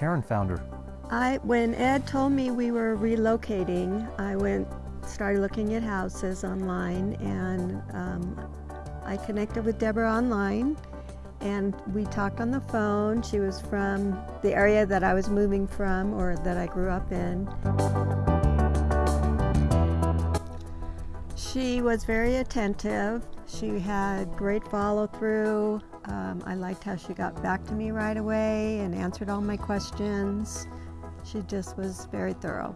Karen found her. I, when Ed told me we were relocating, I went, started looking at houses online and um, I connected with Deborah online and we talked on the phone. She was from the area that I was moving from or that I grew up in. She was very attentive. She had great follow through. Um, I liked how she got back to me right away and answered all my questions. She just was very thorough.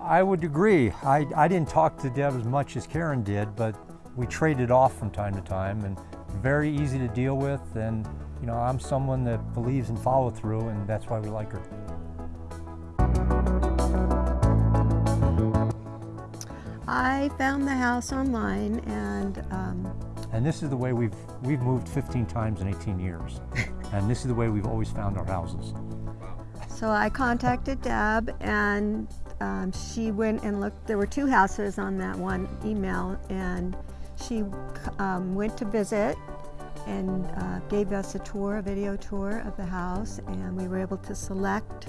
I would agree. I, I didn't talk to Deb as much as Karen did, but we traded off from time to time and very easy to deal with. And, you know, I'm someone that believes in follow through and that's why we like her. I found the house online and um, And this is the way we've, we've moved 15 times in 18 years. and this is the way we've always found our houses. so I contacted Deb and um, she went and looked. There were two houses on that one email and she um, went to visit and uh, gave us a tour, a video tour of the house and we were able to select.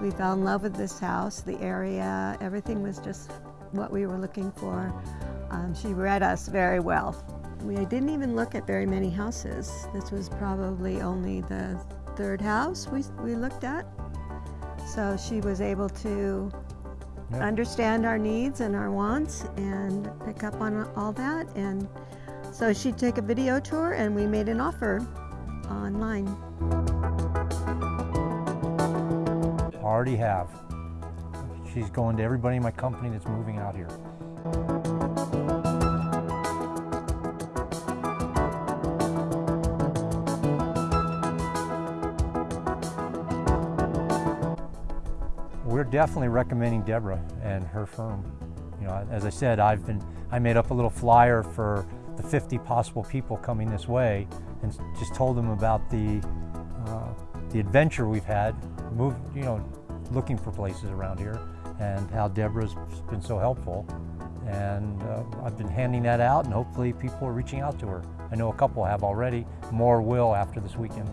We fell in love with this house, the area, everything was just what we were looking for. Um, she read us very well. We didn't even look at very many houses. This was probably only the third house we, we looked at. So she was able to Yeah. understand our needs and our wants and pick up on all that. And so she took a video tour and we made an offer online. Already have. She's going to everybody in my company that's moving out here. We're definitely recommending Deborah and her firm. You know, as I said, I've been, I made up a little flyer for the 50 possible people coming this way and just told them about the, uh, the adventure we've had, move, you know, looking for places around here and how Deborah's been so helpful. And uh, I've been handing that out and hopefully people are reaching out to her. I know a couple have already, more will after this weekend.